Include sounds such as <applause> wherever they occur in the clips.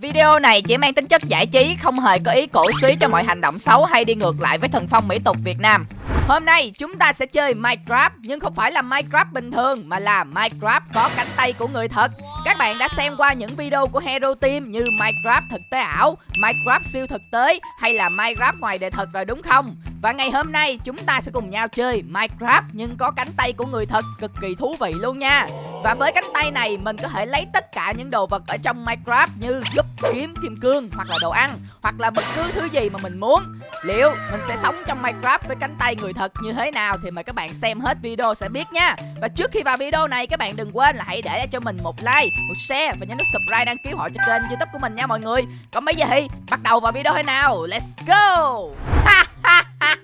Video này chỉ mang tính chất giải trí, không hề có ý cổ suý cho mọi hành động xấu hay đi ngược lại với thần phong mỹ tục Việt Nam. Hôm nay chúng ta sẽ chơi Minecraft nhưng không phải là Minecraft bình thường mà là Minecraft có cánh tay của người thật. Các bạn đã xem qua những video của Hero Team như Minecraft thực tế ảo, Minecraft siêu thực tế hay là Minecraft ngoài đời thật rồi đúng không? Và ngày hôm nay chúng ta sẽ cùng nhau chơi Minecraft nhưng có cánh tay của người thật cực kỳ thú vị luôn nha. Và với cánh tay này mình có thể lấy tất cả những đồ vật ở trong Minecraft như gúp, kiếm, kim cương hoặc là đồ ăn hoặc là bất cứ thứ gì mà mình muốn. Liệu mình sẽ sống trong Minecraft với cánh tay người thật như thế nào thì mời các bạn xem hết video sẽ biết nha. Và trước khi vào video này các bạn đừng quên là hãy để cho mình một like, một share và nhấn nút subscribe đăng ký họ cho kênh YouTube của mình nha mọi người. Còn bây giờ thì bắt đầu vào video thế nào. Let's go. Ha ha. <laughs>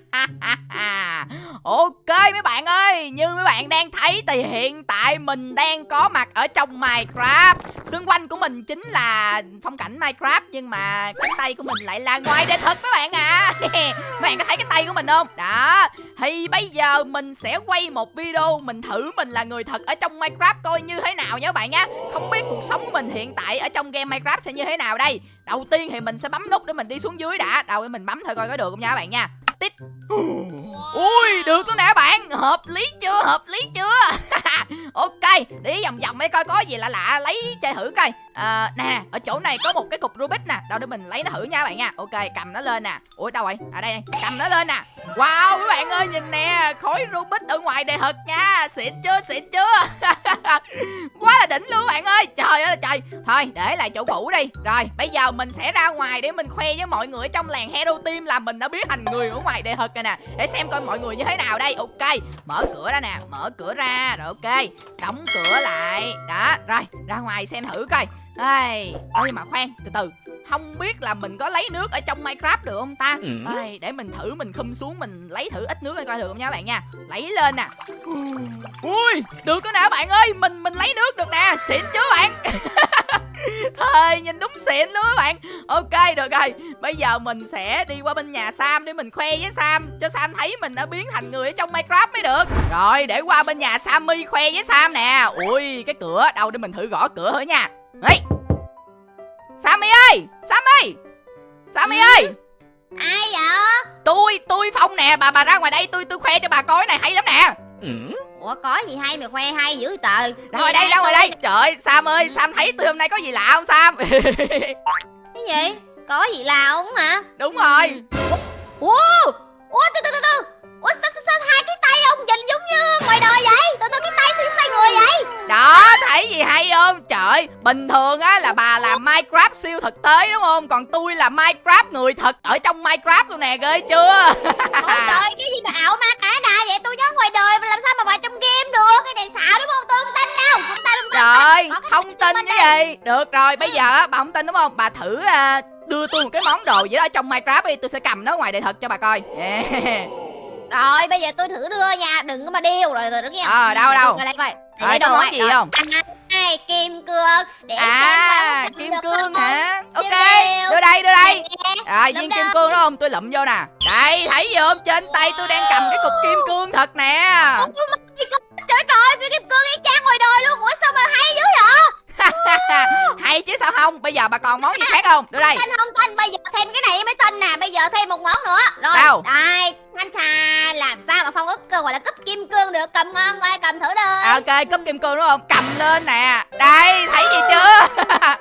Ok mấy bạn ơi, như mấy bạn đang thấy thì hiện tại mình đang có mặt ở trong Minecraft. Xung quanh của mình chính là phong cảnh Minecraft Nhưng mà cánh tay của mình lại là ngoài đời thật mấy bạn à. <laughs> Mấy bạn có thấy cái tay của mình không? Đó, thì bây giờ mình sẽ quay một video Mình thử mình là người thật ở trong Minecraft coi như thế nào nhé bạn nhé Không biết cuộc sống của mình hiện tại ở trong game Minecraft sẽ như thế nào đây. Đầu tiên thì mình sẽ bấm nút để mình đi xuống dưới đã. Đầu mình bấm thôi coi có được không nha các bạn nha tít ui được luôn nè bạn. Hợp lý chưa? Hợp lý chưa? <laughs> Ok đi vòng vòng mấy coi có gì lạ lạ lấy chơi thử coi. À, nè ở chỗ này có một cái cục rubik nè. Đâu để mình lấy nó thử nha bạn nha. Ok cầm nó lên nè. Ui đâu rồi à đây, này. cầm nó lên nè. Wow các bạn ơi nhìn nè khối rubik ở ngoài đây thật nha. Xịn chưa? Xịn chưa? <laughs> Quá là đỉnh luôn bạn ơi. Trời ơi trời. Thôi để lại chỗ cũ đi. Rồi bây giờ mình sẽ ra ngoài để mình khoe với mọi người trong làng hero team là mình đã biến thành người của ngoài đời thật rồi nè. Để xem coi mọi người như thế nào đây. Ok mở cửa ra nè mở cửa ra. Rồi ok đóng cửa lại. Đó rồi ra ngoài xem thử coi. Ai, ơi mà khoan, từ từ. Không biết là mình có lấy nước ở trong Minecraft được không ta? Ừ. Ai, Để mình thử mình khum xuống Mình lấy thử ít nước coi được không nha các bạn nha. Lấy lên nè. Ui, được đó nè bạn ơi. Mình mình lấy nước được nè, xịn chứ bạn <laughs> <laughs> Thôi nhìn đúng xịn luôn các bạn. Ok được rồi. Bây giờ mình sẽ đi qua bên nhà Sam để mình khoe với Sam Cho Sam thấy mình đã biến thành người ở trong Minecraft mới được. Rồi để qua bên nhà Sammy khoe với Sam nè. Ui cái cửa đâu để mình thử gõ cửa thử nha. Đấy Sammy ơi! Sammy! Sammy ơi! Ai vậy? Tôi tôi Phong nè. Bà bà ra ngoài đây tôi tôi khoe cho bà coi này hay lắm nè. Ừ. Ủa có gì hay mà khoe hay dữ trời. Ra ngoài đây ra ngoài đây. Trời Sam ơi Sam thấy tôi hôm nay có gì lạ không Sam? <laughs> Cái gì? Có gì lạ không hả? Đúng rồi. Ủa Ủa từ từ từ từ. Ủa sao, sao, sao hai cái tay ông nhìn giống như ngoài đời vậy? Từ từ cái tay sao giống tay người vậy? Đó thấy gì hay không? Trời bình thường á là bà làm Minecraft siêu thực tế đúng không? Còn tôi là Minecraft người thật ở trong Minecraft luôn nè ghê chưa? Ôi trời cái gì mà ảo ma cả đà vậy? Tôi nhớ ngoài đời mà làm sao mà vào game được Cái này xạo đúng không? Tôi không tin đâu. Không tin không tin. Trời không tin cái gì? Được rồi bây giờ bà không tin đúng không? Bà thử uh, đưa tôi một cái món đồ gì đó trong Minecraft đi tôi sẽ cầm nó ngoài đời thật cho bà coi. Yeah. <laughs> Rồi bây giờ tôi thử đưa nha. Đừng có mà điêu rồi từ đó nghe. Ờ đâu đâu? Rồi coi. Rồi có món gì rồi. không? À, Kim cương. Để à, xem qua kim cương hả? Ok đưa đây đưa đây Rồi viên kim cương đó không? Tôi lụm vô nè. Đây thấy gì không? Trên tay tôi đang cầm cái cục kim cương thật nè. Trời trời viên kim cương y chang ngoài đời luôn. Ủa sao mà hay dữ vậy? <laughs> Hay chứ sao không? Bây giờ bà còn món gì khác không? Đưa đây. tin không tin bây giờ thêm cái này mới tin nè. Bây giờ thêm một món nữa. Rồi đâu đây anh trà làm sao mà phong úp cơ gọi là cúp kim cương được. Cầm ngon coi cầm thử đi. À, ok cúp kim cương đúng không? Cầm lên nè. Đây thấy gì chưa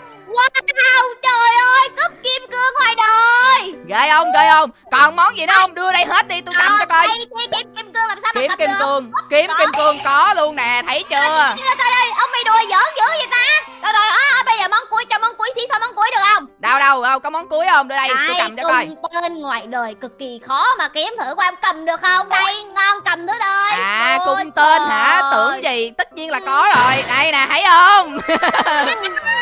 <laughs> Wow, trời ơi, cúp kim cương ngoài đời. Ghê không, ghê không? Còn món gì nữa không, đưa đây hết đi, tôi cầm cho coi. đây, Kiếm kim cương làm sao kiếm mà kim được? cương Kiếm kim cương có luôn nè, thấy chưa? Trời ơi, ông mày đùa giỡn dữ vậy ta. Rồi rồi, à, bây giờ món cuối, cho món cuối xí sao món cuối được không? Đâu đâu, đâu có món cuối không, đưa đây, tôi cầm cho coi. tên ngoài đời cực kỳ khó mà kiếm thử qua em cầm được không? Đây, ngon cầm thử đây. À, cung tên hả, tưởng gì, tất nhiên là có rồi. Đây nè, thấy không <laughs>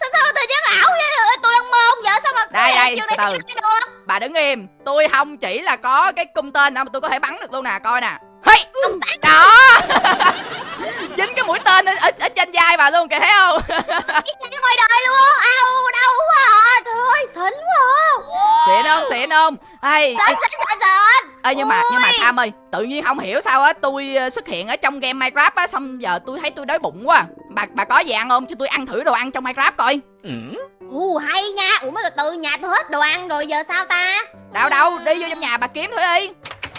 sao sao tự nhiên ảo vậy? Tôi đang môn vậy sao mà đây đây từ từ. bà đứng im. Tôi không chỉ là có cái cung tên đâu mà tôi có thể bắn được luôn nè coi nè. Hey! đó. <laughs> dính cái mũi tên ở, ở, ở trên vai bà luôn kìa thấy không? Cái ngoài đời luôn. Ao đâu quá à trời ơi xịn quá xịn không? Xịn ê, nhưng mà nhưng mà. Sam ơi tự nhiên không hiểu sao á tôi ờ, xuất hiện ở trong game Minecraft á xong giờ tôi thấy tôi đói bụng quá. Bà bà có gì ăn không? Cho tôi ăn thử đồ ăn trong Minecraft coi. Ồ hay nha. Ủa mới từ từ nhà tôi hết đồ ăn rồi giờ sao ta? Đâu đâu đi vô trong nhà bà kiếm thử đi.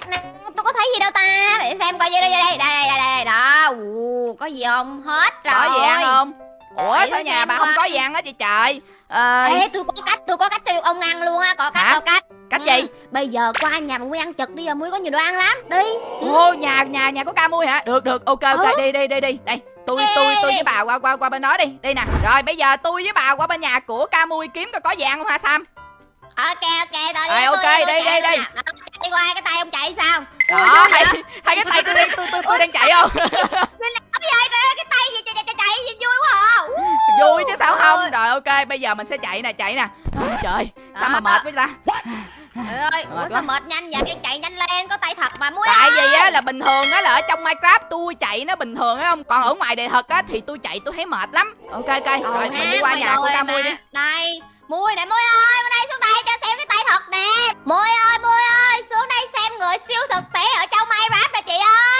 Nè, Tôi có thấy gì đâu ta? Để xem coi vô đây vô đây. Đây đây đây đây Đó. Ồ, Có gì không? Hết rồi có gì ăn không? Ủa Để sao nhà bà không có gì ăn hết vậy trời ờ, Ê tôi có cách Tôi có cách cho ông ăn luôn á Có cách Hả? có cách cách Ừ, gì Bây giờ qua nhà mà Muối ăn chật đi Giờ Muối có nhiều đồ ăn lắm Đi Ô nhà nhà nhà có ca mui hả? Được được ok ok Ừ. đi đi đi đi. Đây, tôi Đi, tôi đi, tôi đi. với bà qua qua qua bên đó đi. Đi nè. Rồi bây giờ tôi với bà qua bên nhà của ca mui kiếm coi có gì ăn không ha Sam? Ok ok Tôi Rồi, đi ok, tôi đi, tôi đi, đi. Đó, Chạy qua cái tay ông chạy sao Đó, hai, hai cái tay tôi đang tôi tôi tôi đang chạy không? Cái tay gì chạy chạy chạy chạy gì vui quá à Không? Rồi ok, bây giờ mình sẽ chạy nè, chạy nè. Trời, sao mà mệt quá ta? Trời ơi Ủa sao mệt nhanh vậy Chạy nhanh lên Có tay thật mà Muối Tại ơi. vì á là bình thường á là ở trong Minecraft tôi chạy nó bình thường á không? Còn ở ngoài đời thật á thì tôi chạy tôi thấy mệt lắm. Ok ok, Ồ, rồi mình ha, đi qua nhà của mà. mui đi. Đây Mui nè Mui ơi Mui đây xuống đây cho xem cái tay thật nè Mui ơi Mui ơi Xuống đây xem người siêu thực tế ở trong Minecraft nè chị ơi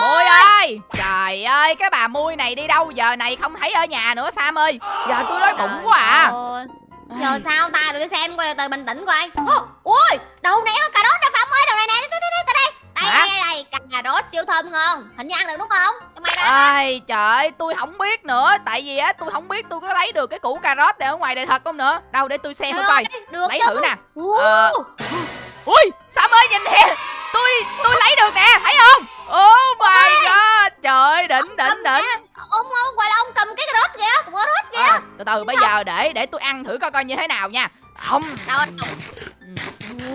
Mui ơi! Trời ơi cái bà mui này đi đâu giờ này không thấy ở nhà nữa Sam ơi. Giờ tôi đói bụng quá à. Giờ sao ta? Tụi tôi xem coi từ bình tĩnh coi. Ui đầu này có cà rốt nè Phạm ơi đầu này nè tới đây tới đây. Đây cà rốt siêu thơm ngon. Hình như ăn được đúng không? Ai trời ơi, tôi không biết nữa. Tại vì á tôi không biết tôi có lấy được cái củ cà rốt này ở ngoài đời thật không nữa. Đâu để tôi xem thử coi được Lấy thử nè. Ờ. Ui Sam ơi nhìn nè Tôi tôi lấy được nè thấy không? Oh my god. Trời ơi đỉnh đỉnh đỉnh. ông ông gọi là ông cầm cái cà rốt kìa cà rốt kìa. À, Từ từ bây giờ để để tôi ăn thử coi coi như thế nào nha. Không. Đâu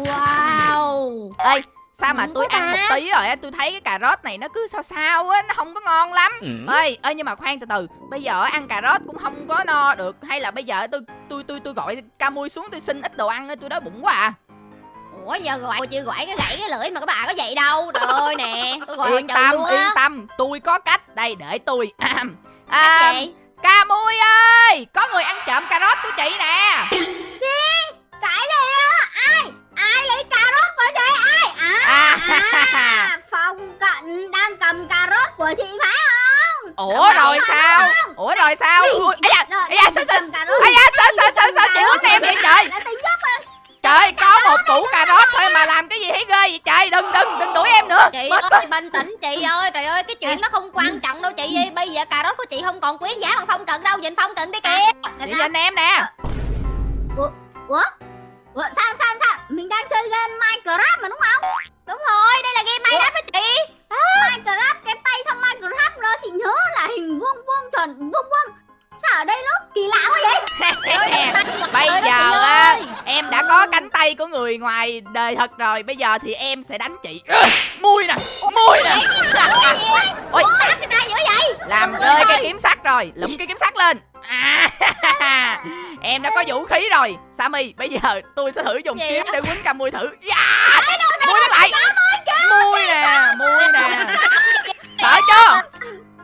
wow. Ê sao mà tôi ăn một tí rồi á tôi thấy cái cà rốt này nó cứ sao sao á nó không có ngon lắm. Ê ê nhưng mà khoan từ từ. Bây giờ ăn cà rốt cũng không có no được. Hay là bây giờ tôi tôi tôi tôi gọi ca mui xuống tôi xin ít đồ ăn tôi đói bụng quá à ủa giờ gọi chưa gọi cái gãy cái lưỡi mà các bà có vậy đâu. Trời <laughs> ơi nè tôi gọi yên tâm luôn yên á tâm. Tôi có cách. Đây để tôi <clears throat> à, gì? Ca mui ơi! Có người ăn trộm cà rốt của chị nè. Cái gì á? Ai? Ai lấy cà rốt của chị? Ai? À, à, à. <laughs> Phong cận đang cầm cà rốt của chị phải không? Ủa rồi sao? ủa rồi sao. Ui, da da sao sao sao sao sao sao chị quýnh em vậy trời Trời ơi, có một củ cà rốt thôi mà làm cái gì thấy ghê vậy trời? Đừng đừng đừng đuổi em nữa. Chị Mệt ơi bình tĩnh chị ơi. Trời ơi cái chuyện đó không quan trọng đâu chị ơi. Bây giờ cà rốt của chị không còn quý giá bằng phong cận đâu. Nhìn phong cận đi kìa. Chị nhìn em nè. Ủa ủa? Sao sao sao? Mình đang chơi game minecraft mà đúng không? Đúng rồi đây là game minecraft đó chị. Minecraft cái tay trong minecraft nó chị nhớ là hình vuông vuông tròn vuông vuông sao ở đây nó kỳ lạ quá vậy? <laughs> Bây giờ á Em đã có cánh tay của người ngoài đời thật rồi Bây giờ thì em sẽ đánh chị. Mui nè Mui nè. Ôi. Làm rơi ơi. cái kiếm sắt rồi Lụm cái kiếm sắt lên. À, <laughs> Em đã có vũ khí rồi. Sammy bây giờ tôi sẽ thử dùng kiếm để quýnh mui thử. Yeah. Mui nó lại. Mui nè Mui nè. Sợ chưa?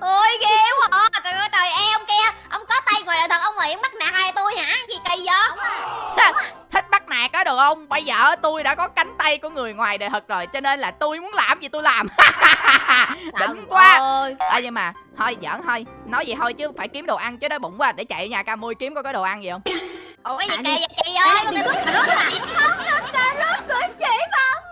Ôi ghê quá. Trời ơi trời em kia ông có tay ngoài đời thật ông nghĩ bắt nạt hai tôi hả gì kỳ vậy Thích bắt nạt á được không Bây giờ tôi đã có cánh tay của người ngoài đời thật rồi Cho nên là tôi muốn làm gì tôi làm Đỉnh quá ơi à, nhưng mà thôi giỡn thôi nói vậy thôi chứ phải kiếm đồ ăn chứ đói bụng quá để chạy nhà ca mui kiếm coi có đồ ăn gì không ủa cái gì À, kỳ vậy chị ơi con cà rốt à không được cà rốt của chị không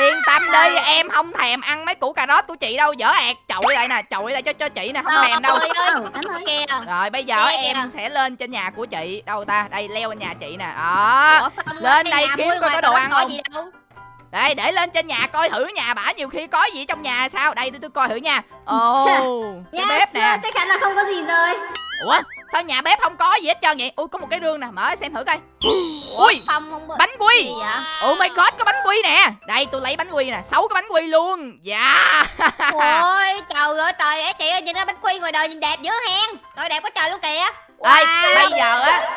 yên tâm đi em không thèm ăn mấy củ cà rốt của chị đâu dở ẹt chọi lại nè chọi lại cho cho chị nè không thèm đâu. ơi kia rồi bây giờ Kìa, em kìa. sẽ lên trên nhà của chị. Đâu ta? Đây leo lên nhà chị nè. Đó. Lên đây kiếm coi có đồ ăn không. gì đâu. Đây để lên trên nhà coi thử nhà bả nhiều khi có gì trong nhà sao. Đây để tôi coi thử nha. Ồ cái bếp nè. chắc chắn là không có gì rồi. Ủa sao nhà bếp không có gì hết trơn vậy? Ui có một cái rương nè mở xem thử coi. Ui! Phong không bánh quy. Oh my god, có bánh quy nè. Đây tôi lấy bánh quy nè, sáu cái bánh quy luôn. Dạ. <laughs> Ôi trời ơi trời ơi chị ơi nhìn nó bánh quy ngoài đời nhìn đẹp dữ hen. Rồi đẹp quá trời luôn kìa. Ê, bây giờ á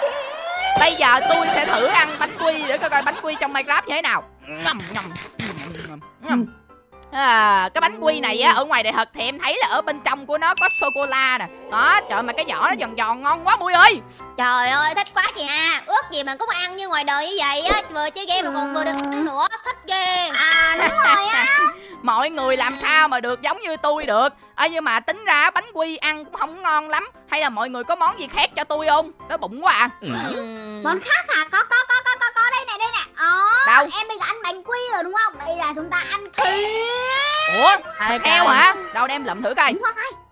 Bây giờ tôi sẽ thử ăn bánh quy Để coi coi bánh quy trong Minecraft như thế nào. Ngầm ngầm ngầm, ngầm. À, cái bánh quy này á ở ngoài đời thật thì em thấy là ở bên trong của nó có sô cô la nè. Đó trời mà cái vỏ nó giòn giòn ngon quá mui ơi. Trời ơi thích quá chị à. Ước gì mà cũng ăn như ngoài đời như vậy á. Vừa chơi game mà còn vừa được ăn nữa. Thích ghê. À. Đúng rồi á. <laughs> Mọi người làm sao mà được giống như tôi được? Ơ nhưng mà tính ra bánh quy ăn cũng không ngon lắm. Hay là mọi người có món gì khác cho tôi không? Đói bụng quá à. Ừm. Món khác hả? Có có có có có có. Đây này đây này Ờ Đâu? Em bây giờ ăn bánh quy rồi đúng không? Bây giờ chúng ta ăn thịt. Ủa thịt. heo hả? Đâu đem lụm thử coi. Đúng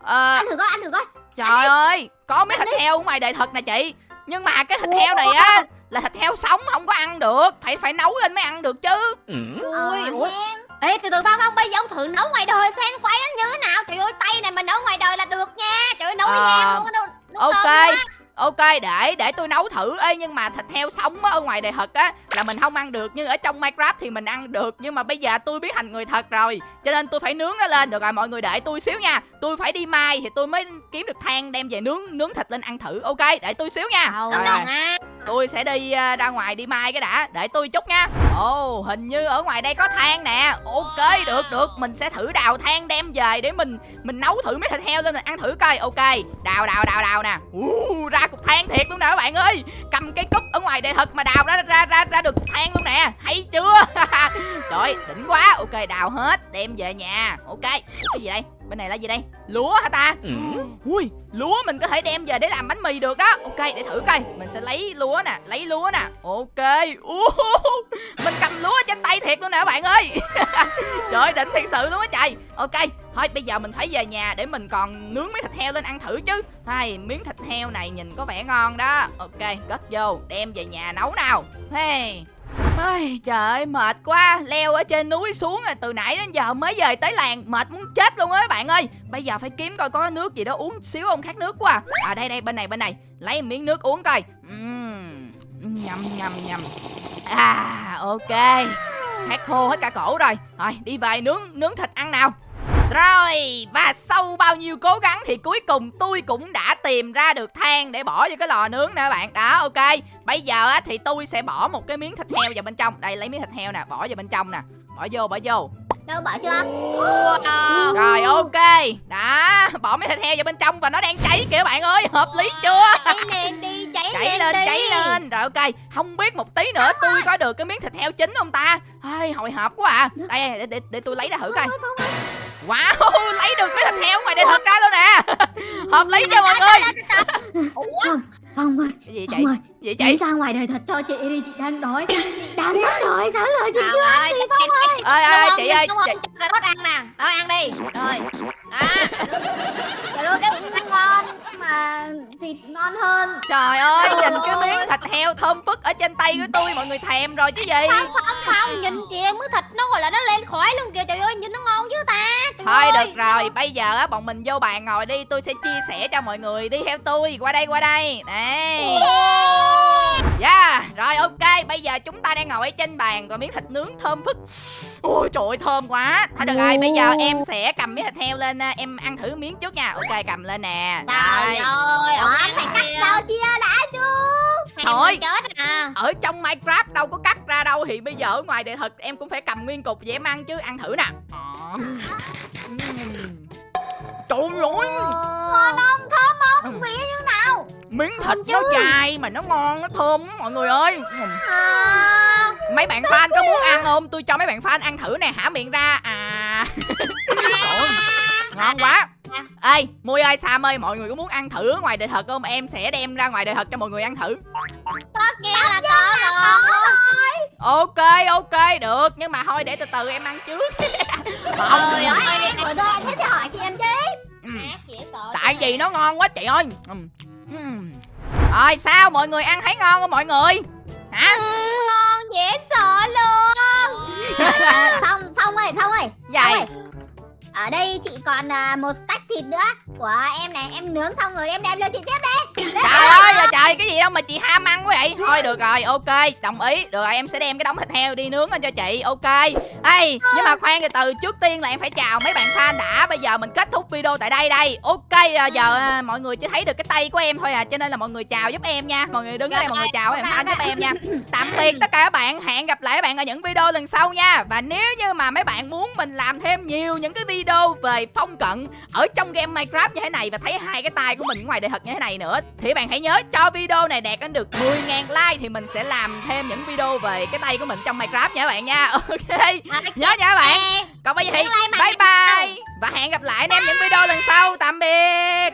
ờ Ăn thử coi ăn thử coi. trời ơi có mấy thịt heo ở ngoài đời thật nè chị. Nhưng mà cái thịt heo này á là thịt heo sống không có ăn được. Phải phải nấu lên mới ăn được chứ. Ui Ờ, ui hen. ê từ từ phong phong bây giờ ông thử nấu ngoài đời xem quay nó như thế nào. Trời ơi tay này mà nấu ngoài đời là được nha. Trời ơi nấu Ờ, với heo luôn ok. Ok để để tôi nấu thử. Ê nhưng mà thịt heo sống á, ở ngoài đời thật á là mình không ăn được. Nhưng ở trong minecraft thì mình ăn được nhưng mà bây giờ tôi biến thành người thật rồi. Cho nên tôi phải nướng nó lên. Được rồi mọi người để tôi xíu nha. Tôi phải đi mai thì tôi mới kiếm được than đem về nướng nướng thịt lên ăn thử. Ok để tôi xíu nha. Rồi, đâu tôi sẽ đi à, ra ngoài đi mai cái đã. Để tôi chút nha. Ồ hình như ở ngoài đây có than nè. Ok được được. Mình sẽ thử đào than đem về để mình mình nấu thử mấy thịt heo lên mình ăn thử coi. Ok. Đào đào đào đào nè. Uh, ra cục than thiệt luôn nè các bạn ơi. Cầm cái cúp ở ngoài đây thật mà đào ra ra ra ra được cục than luôn nè. Hay chưa? <laughs> Trời đỉnh quá. Ok đào hết đem về nhà. Ok. Ủa, cái gì đây? Bên này là gì đây? Lúa hả ta? Ui lúa mình có thể đem về để làm bánh mì được đó. Ok để thử coi. Mình sẽ lấy lúa nè lấy lúa nè. Ok. Uh, mình cầm lúa trên tay thiệt luôn nè các bạn ơi. <laughs> Trời ơi, đỉnh thiệt sự luôn á trời. Ok thôi bây giờ mình phải về nhà để mình còn nướng mấy thịt heo lên ăn thử chứ. Hay miếng thịt heo này nhìn có vẻ ngon đó. Ok cất vô đem về nhà nấu nào. Hey ai trời ơi mệt quá. Leo ở trên núi xuống rồi từ nãy đến giờ mới về tới làng. Mệt muốn chết luôn á bạn ơi. Bây giờ phải kiếm coi có nước gì đó uống xíu không khát nước quá. À. đây đây bên này bên này. Lấy miếng nước uống coi. Uhm, nhầm nhầm nhầm. À ok. Khát khô hết cả cổ rồi. Rồi đi về nướng nướng thịt ăn nào rồi và sau bao nhiêu cố gắng thì cuối cùng tôi cũng đã tìm ra được than để bỏ vô cái lò nướng nè các bạn. Đó ok. Bây giờ á thì tôi sẽ bỏ một cái miếng thịt heo vào bên trong. Đây lấy miếng thịt heo nè bỏ vào bên trong nè. Bỏ vô bỏ vô. Đâu bỏ chưa? Wow. rồi ok. Đó bỏ miếng thịt heo vào bên trong và nó đang cháy kìa bạn ơi. Hợp lý chưa? cháy lên đi cháy, cháy lên đi. cháy lên. Rồi ok. Không biết một tí nữa tôi có được cái miếng thịt heo chín không ta? Ai, hồi hộp quá à. Đây để, để, để tôi lấy ra thử coi wow lấy được miếng thịt heo ngoài đây thật ra luôn nè. Hợp lý cho mọi người. Phong, Phong ơi cái gì chị Phong ơi gì Chị chị ra ngoài đời thật cho chị đi Chị đang đói. Chị đang rất đói Sáng lời chị Trời chưa ăn ơi, gì cái- Phong ơi? ơi ơi chị ơi đúng chị, không cho cà rốt ăn nè. Đó ăn đi. Rồi. Đó. Cà rốt cũng ăn ngon mà thịt ngon hơn. Trời ơi nhìn cái miếng thịt heo thơm phức ở trên tay của tôi mọi người thèm rồi chứ gì? Không không không nhìn kìa miếng thịt nó gọi là nó lên khỏi luôn kìa. Trời ơi nhìn nó ngon chứ thôi ơi. được rồi bây giờ á bọn mình vô bàn ngồi đi tôi sẽ chia sẻ cho mọi người đi theo tôi. Qua đây qua đây. Đây Yeah, rồi ok, bây giờ chúng ta đang ngồi ở trên bàn và miếng thịt nướng thơm phức. Ôi trời ơi, thơm quá. Thôi được rồi, bây giờ em sẽ cầm miếng thịt heo lên, à, em ăn thử miếng trước nha. Ok, cầm lên nè. Trời Rồi. ơi ăn phải cắt rau chia đã chứ Thôi. chết à Ở trong Minecraft đâu có cắt ra đâu Thì bây giờ ở ngoài đời thật em cũng phải cầm nguyên cục em ăn chứ Ăn thử nè Ừm. <laughs> Trời ơi, Ngon không? Thơm không? Vị như nào? miếng thịt nó dài mà nó ngon, nó thơm lắm mọi người ơi à, Mấy bạn fan có muốn ăn không? Tôi cho mấy bạn fan ăn thử nè, hả miệng ra À ơi, <laughs> Ngon quá Ê, Mui ơi, Sam ơi, mọi người có muốn ăn thử ở ngoài đời thật không? Em sẽ đem ra ngoài đời thật cho mọi người ăn thử. Có nghe là có rồi. Ok, ok, được. Nhưng mà thôi để từ từ em ăn trước. <laughs> Trời ơi tôi anh sẽ thì hỏi chị em chứ sợ Tại vì nó ngon quá chị ơi. Ừm. Ừm. Rồi sao? Mọi người ăn thấy ngon không mọi người? Hả? Ừ, ngon dễ sợ luôn. <laughs> Phong, Phong ơi, Phong ơi. Vậy. ơi Ở đây chị còn à, một stack thịt nữa. Của em này, em nướng xong rồi em đem cho chị tiếp đi Trời ơi là trời cái gì đâu mà chị ham ăn quá vậy? Thôi được rồi ok đồng ý. Được rồi em sẽ đem cái đống thịt heo đi nướng lên cho chị Ok. Ê nhưng mà khoan từ từ Trước tiên là em phải chào mấy bạn fan đã. Bây giờ mình kết thúc video tại đây đây. Ok à, giờ à, mọi người chỉ thấy được cái tay của em thôi à Cho nên là mọi người chào giúp em nha. Mọi người đứng đây mọi người chào em fan giúp em nha. <laughs> Tạm biệt tất cả các bạn Hẹn gặp lại các bạn ở những video lần sau nha. Và nếu như mà mấy bạn muốn mình làm thêm nhiều những cái video về phong cận Ở trong game Minecraft như thế này Và thấy hai cái tay của mình ngoài đời thật như thế này nữa. Thì bạn hãy nhớ cho video này đạt đến được 10.000 like thì mình sẽ làm thêm những video về cái tay của mình trong Minecraft nha các bạn nha. <laughs> Ok nhớ nha các bạn. Còn bây giờ thì bye bye. Và hẹn gặp lại anh em những video lần sau. Tạm biệt!